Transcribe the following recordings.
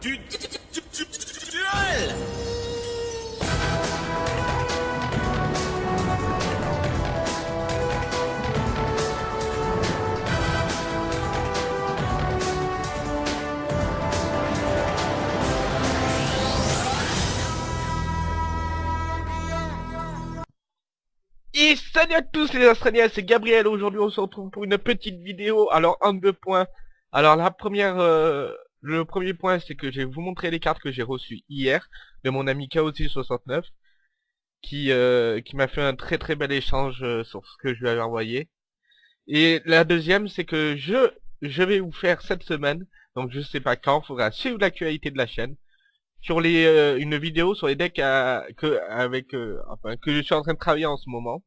du duel. Et salut à tous les Australiens, c'est Gabriel, aujourd'hui on se retrouve pour une petite vidéo, alors en deux points. Alors la première, euh, le premier point c'est que je vais vous montrer les cartes que j'ai reçues hier de mon ami Chaosi69 qui, euh, qui m'a fait un très très bel échange euh, sur ce que je lui avais envoyé. Et la deuxième c'est que je, je vais vous faire cette semaine, donc je sais pas quand, faudra suivre l'actualité de la chaîne, sur les euh, une vidéo sur les decks que avec euh, que je suis en train de travailler en ce moment.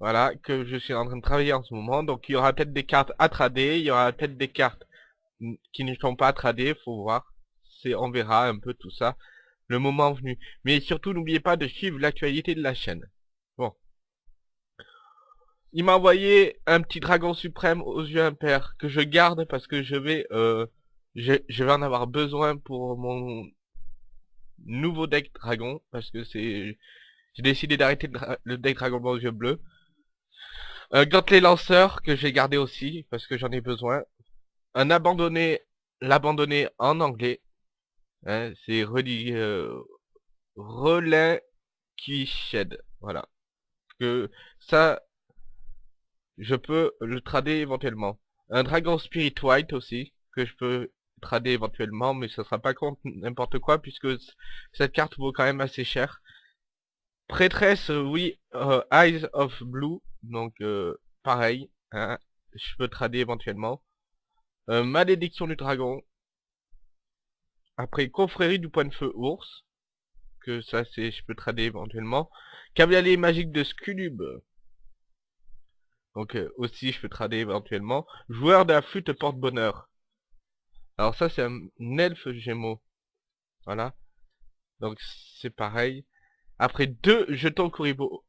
Voilà, que je suis en train de travailler en ce moment. Donc il y aura peut-être des cartes à trader, il y aura peut-être des cartes qui ne sont pas à trader, faut voir. C'est on verra un peu tout ça le moment venu. Mais surtout n'oubliez pas de suivre l'actualité de la chaîne. Bon. Il m'a envoyé un petit dragon suprême aux yeux impairs que je garde parce que je vais euh, je, vais en avoir besoin pour mon nouveau deck dragon parce que c'est j'ai décidé d'arrêter le deck dragon aux yeux bleus un gantelet lanceur que j'ai gardé aussi parce que j'en ai besoin un abandonné l'abandonné en anglais hein, c'est relais euh, relais qui shed voilà que ça je peux le trader éventuellement un dragon spirit white aussi que je peux trader éventuellement, mais ce sera pas contre n'importe quoi, puisque cette carte vaut quand même assez cher. Prêtresse, oui, euh, Eyes of Blue, donc euh, pareil, hein, je peux trader éventuellement. Malédiction du Dragon. Après, Confrérie du Point de Feu Ours, que ça c'est, je peux trader éventuellement. Cavalier magique de Sculub. Donc aussi je peux trader éventuellement. Joueur de la flûte porte-bonheur. Alors ça c'est un elfe gémeaux. Voilà. Donc c'est pareil. Après deux jetons Kuribo.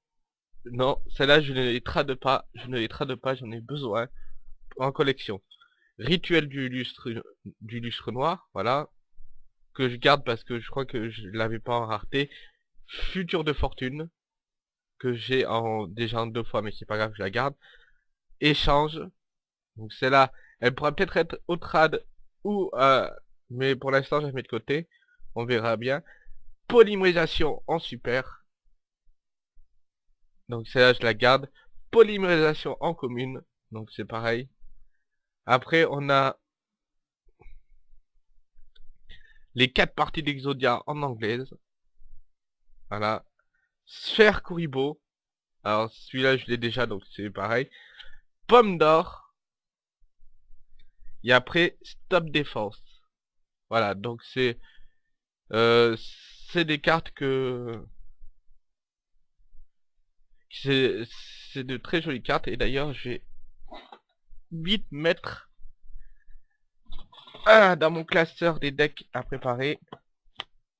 Non, celle-là je ne les trade pas. Je ne les trade pas, j'en ai besoin. En collection. Rituel du lustre, noir. Voilà. Que je garde parce que je crois que je l'avais pas en rareté. Futur de fortune. Que j'ai en déjà en deux fois mais c'est pas grave, je la garde. Échange. Donc celle-là, elle pourra peut-être être au trad ou euh, mais pour l'instant je la mets de côté on verra bien polymérisation en super donc celle-là je la garde polymérisation en commune donc c'est pareil après, on a les quatre parties d'Exodia en anglaise. Voilà. Sphère Kuribo. Alors, celui-là, je l'ai déjà, donc c'est pareil. Pomme d'or. Et après, Stop Défense. Voilà, donc c'est... Euh, c'est des cartes que... C'est de très jolies cartes. Et d'ailleurs, j'ai 8 mètres ah, dans mon classeur des decks à préparer.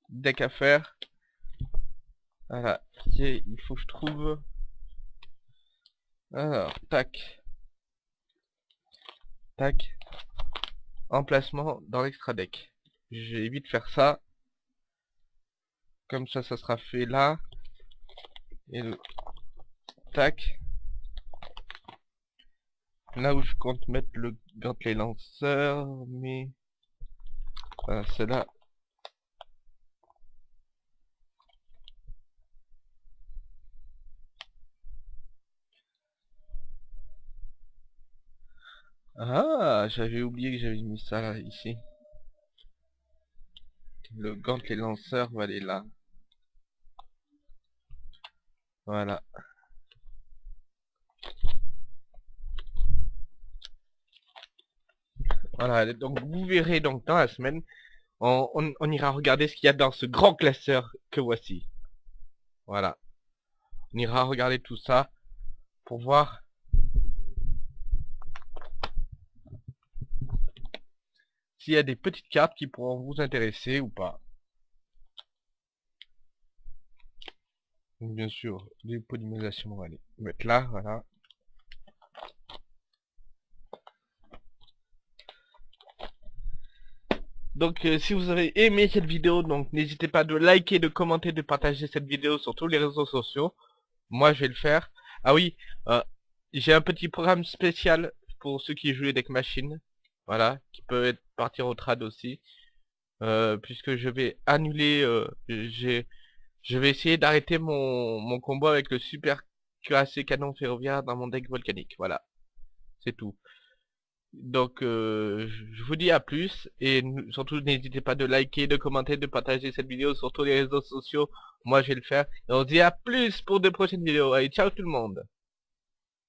Deck à faire. Voilà, il faut que je trouve. Alors, tac. Tac. Emplacement dans l'extra deck. J'ai vite faire ça. Comme ça, ça sera fait là. Et le... Tac. Là où je compte mettre le gantelet lanceur, mais... Voilà, c'est là. Ah, j'avais oublié que j'avais mis ça là, ici. Le gantelet lanceur va aller là. Voilà. Voilà, donc vous verrez donc dans la semaine, on, ira regarder ce qu'il y a dans ce grand classeur que voici. Voilà. On ira regarder tout ça pour voir s'il y a des petites cartes qui pourront vous intéresser ou pas. bien sûr, les polymérisations, on va les mettre là, voilà. Donc euh, si vous avez aimé cette vidéo, donc n'hésitez pas de liker, de commenter, de partager cette vidéo sur tous les réseaux sociaux. Moi je vais le faire. Ah oui, euh, j'ai un petit programme spécial pour ceux qui jouent avec machine. Voilà, qui peut partir au trad aussi. Euh, puisque je vais annuler, je vais essayer d'arrêter mon, mon combat avec le super cuirassé canon ferroviaire dans mon deck volcanique. Voilà, c'est tout. Donc, euh, je vous dis à plus, et surtout n'hésitez pas de liker, de commenter, de partager cette vidéo sur tous les réseaux sociaux. Moi, je vais le faire. Et on se dit à plus pour de prochaines vidéos. Allez, ciao tout le monde